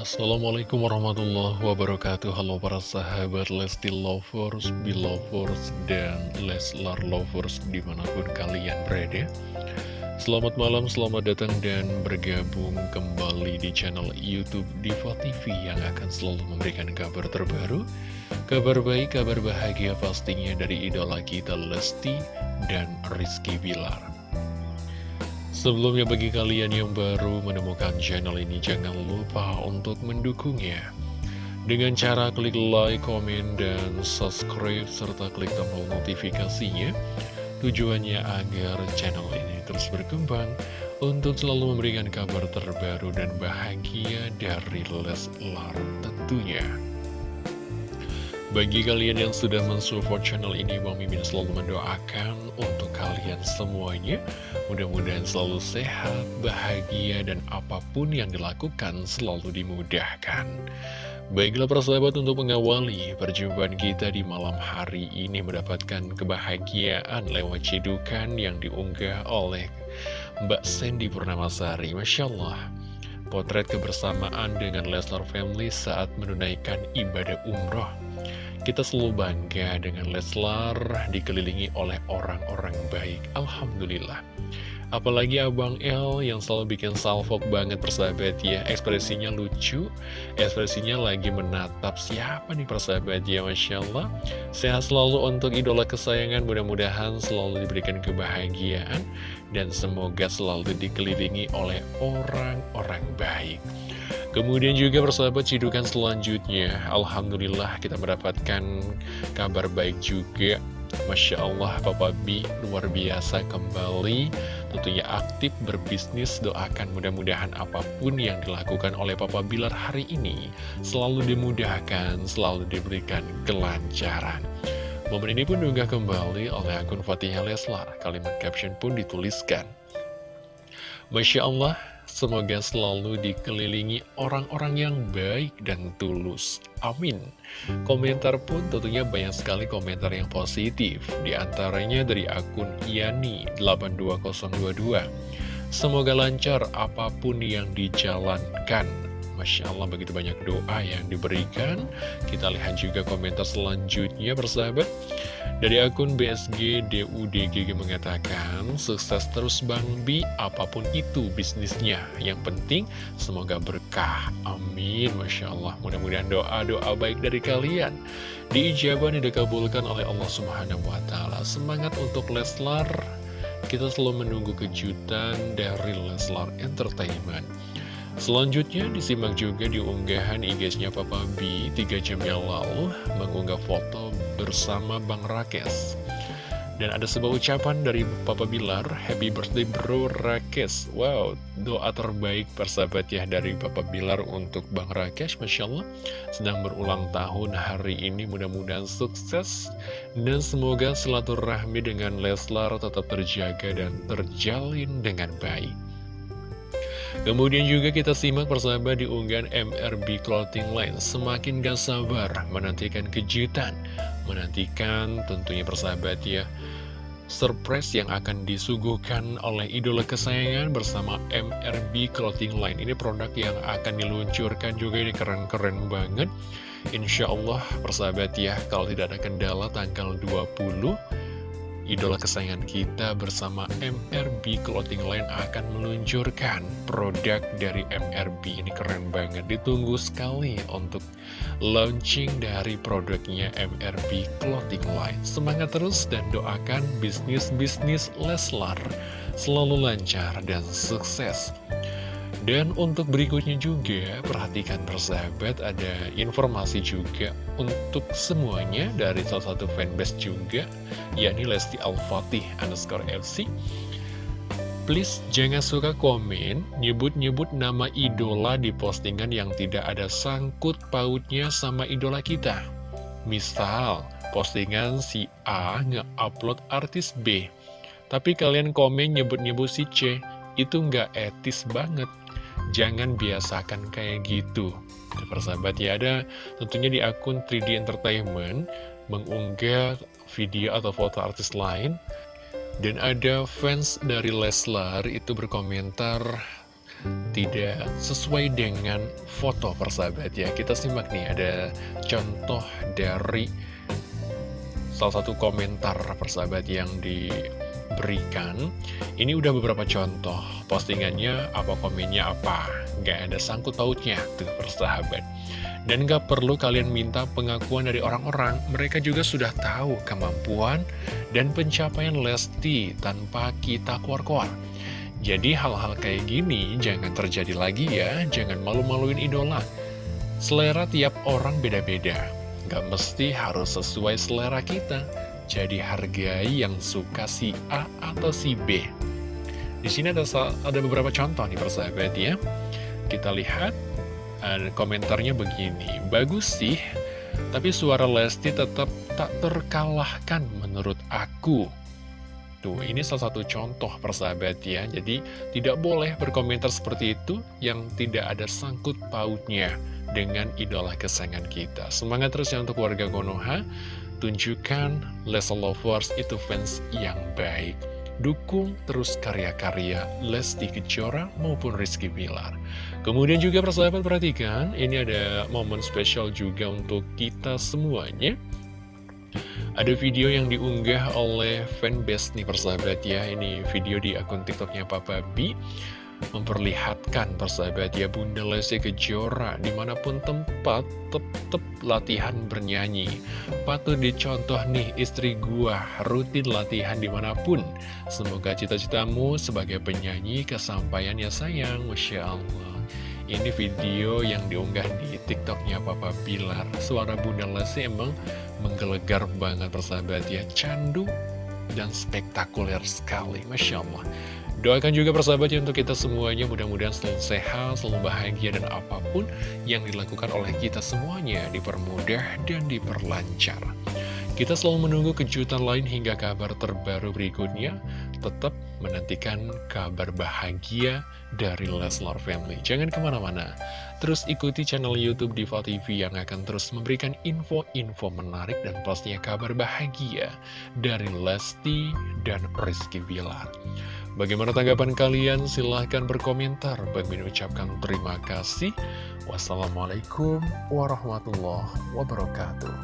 Assalamualaikum warahmatullahi wabarakatuh. Halo para sahabat Lesti Lovers, Belovers, dan Leslar Lovers di mana pun kalian berada. Selamat malam, selamat datang dan bergabung kembali di channel Youtube Diva TV Yang akan selalu memberikan kabar terbaru Kabar baik, kabar bahagia pastinya dari idola kita Lesti dan Rizky Bilar Sebelumnya bagi kalian yang baru menemukan channel ini jangan lupa untuk mendukungnya dengan cara klik like, komen, dan subscribe serta klik tombol notifikasinya tujuannya agar channel ini terus berkembang untuk selalu memberikan kabar terbaru dan bahagia dari Leslar tentunya. Bagi kalian yang sudah mensupport channel ini, Bang Mimin selalu mendoakan untuk kalian semuanya. Mudah-mudahan selalu sehat, bahagia, dan apa pun yang dilakukan selalu dimudahkan. Baiklah persahabat untuk mengawali perjumpaan kita di malam hari ini mendapatkan kebahagiaan lewat cedukan yang diunggah oleh Mbak Sandy Purnamasari. Masya Allah. Potret kebersamaan dengan Leslar Family saat menunaikan ibadah umroh kita selalu bangga dengan Leslar dikelilingi oleh orang-orang baik. Alhamdulillah. Apalagi Abang L yang selalu bikin salvok banget persahabat ya. Ekspresinya lucu Ekspresinya lagi menatap. Siapa nih persahabat ya Masya Allah? Sehat selalu untuk idola kesayangan. Mudah-mudahan selalu diberikan kebahagiaan Dan semoga selalu dikelilingi oleh orang-orang baik Kemudian juga persahabat cidukan selanjutnya. Alhamdulillah kita mendapatkan kabar baik juga. Masya Allah Papa B luar biasa kembali. Tentunya aktif berbisnis Doakan mudah-mudahan apa pun yang dilakukan oleh Papa Bilar hari ini Selalu dimudahkan, selalu diberikan kelancaran. Momen ini pun juga kembali oleh akun Fatihah Leslar Kalimat caption pun dituliskan. Masya Allah Semoga selalu dikelilingi orang-orang yang baik dan tulus. Amin. Komentar pun tentunya banyak sekali komentar yang positif. Di antaranya dari akun Yani82022. Semoga lancar apa pun yang dijalankan. Masya Allah begitu banyak doa yang diberikan. Kita lihat juga komentar selanjutnya bersahabat. Dari akun BSG DUDGG mengatakan, sukses terus Bang Bi, apa pun itu bisnisnya. Yang penting, semoga berkah. Amin. Masya Allah. Mudah-mudahan doa-doa baik dari kalian. Diijabah dan dikabulkan oleh Allah Subhanahu Wa Taala. Semangat untuk Leslar. Kita selalu menunggu kejutan dari Leslar Entertainment. Selanjutnya disimak juga di unggahan IG-nya Papa B 3 jam yang lalu mengunggah foto bersama Bang Rakes. Dan ada sebuah ucapan dari Papa Bilar, Happy birthday bro Rakes. Wow, doa terbaik persahabat ya dari Papa Bilar untuk Bang Rakes, Masya Allah. Sedang berulang tahun hari ini, mudah-mudahan sukses. Dan semoga silaturahmi dengan Leslar tetap terjaga dan terjalin dengan baik. Kemudian juga kita simak persahabat di unggahan MRB Clothing Line. Semakin gak sabar menantikan kejutan menantikan tentunya persahabat ya surprise yang akan disuguhkan oleh idola kesayangan bersama MRB Clothing Line. Ini produk yang akan diluncurkan juga ini keren-keren banget. Insya Allah persahabat ya kalau tidak ada kendala tanggal 20 idola kesayangan kita bersama MRB Clothing Line akan meluncurkan produk dari MRB. Ini keren banget, ditunggu sekali untuk launching dari produknya MRB Clothing Line. Semangat terus dan doakan bisnis-bisnis Leslar selalu lancar dan sukses. Dan untuk berikutnya juga, perhatikan persahabat, ada informasi juga untuk semuanya dari salah satu fanbase juga, yakni Lesti Al-Fatih underscore FC. Please jangan suka komen, nyebut-nyebut nama idola di postingan yang tidak ada sangkut pautnya sama idola kita. Misal, postingan si A nge-upload artis B, tapi kalian komen nyebut-nyebut si C, itu nggak etis banget jangan biasakan kayak gitu nah, persahabat ya ada tentunya di akun 3D Entertainment mengunggah video atau foto artis lain. Dan ada fans dari Leslar itu berkomentar tidak sesuai dengan foto persahabat ya Kita simak nih ada contoh dari salah satu komentar persahabat yang diberikan. Ini udah beberapa contoh postingannya apa komennya apa Gak ada sangkut pautnya tuh persahabat dan gak perlu kalian minta pengakuan dari orang-orang, mereka juga sudah tahu kemampuan dan pencapaian Lesti tanpa kita keluar-keluar. Jadi hal-hal kayak gini jangan terjadi lagi ya, jangan malu-maluin idola. Selera tiap orang beda-beda, gak mesti harus sesuai selera kita. Jadi hargai yang suka si A atau si B. Di sini ada ada beberapa contoh nih persahabat ya. Kita lihat ada komentarnya begini, bagus sih, tapi suara Lesti tetap tak terkalahkan menurut aku. Tuh, ini salah satu contoh persahabat ya. Jadi, tidak boleh berkomentar seperti itu yang tidak ada sangkut pautnya dengan idola kesayangan kita. Semangat terus ya untuk warga Konoha. Tunjukkan Lesa Lovers itu fans yang baik. Dukung terus karya-karya Lesti Kejora maupun Rizky Bilar. Kemudian juga persahabat perhatikan, ini ada momen spesial juga untuk kita semuanya. Ada video yang diunggah oleh fanbase nih persahabat ya, ini video di akun tiktoknya Papa B memperlihatkan persahabat ya Bunda Lesti Kejora di mana pun tempat tetap latihan bernyanyi. Patut dicontoh nih istri gua rutin latihan di mana pun. Semoga cita-citamu sebagai penyanyi kesampaian ya sayang. Masya Allah. Ini video yang diunggah di tiktoknya Papa Bilar. Suara Bunda Lesti emang menggelegar banget persahabat ya. Candu dan spektakuler sekali Masya Allah Doakan juga persahabat ya untuk kita semuanya mudah-mudahan selalu sehat, selalu bahagia dan apa pun yang dilakukan oleh kita semuanya dipermudah dan diperlancar. Kita selalu menunggu kejutan lain hingga kabar terbaru berikutnya. Tetap menantikan kabar bahagia dari Leslar Family. Jangan ke mana-mana. Terus ikuti channel Youtube Diva TV yang akan terus memberikan info-info menarik dan pastinya kabar bahagia dari Lesti dan Rizky Bilar. Bagaimana tanggapan kalian? Silahkan berkomentar. Bagi mengucapkan terima kasih. Wassalamualaikum warahmatullahi wabarakatuh.